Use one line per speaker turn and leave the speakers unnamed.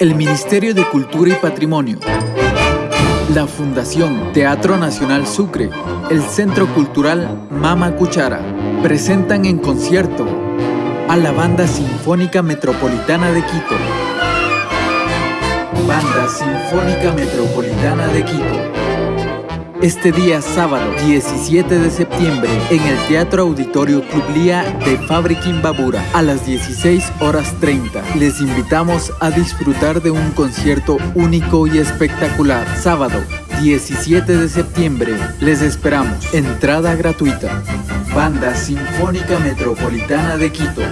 El Ministerio de Cultura y Patrimonio, la Fundación Teatro Nacional Sucre, el Centro Cultural Mama Cuchara, presentan en concierto a la Banda Sinfónica Metropolitana de Quito. Banda Sinfónica Metropolitana de Quito este día sábado 17 de septiembre en el Teatro Auditorio Club Lía de Fábrica Imbabura a las 16 horas 30. Les invitamos a disfrutar de un concierto único y espectacular. Sábado 17 de septiembre les esperamos. Entrada gratuita. Banda Sinfónica Metropolitana de Quito.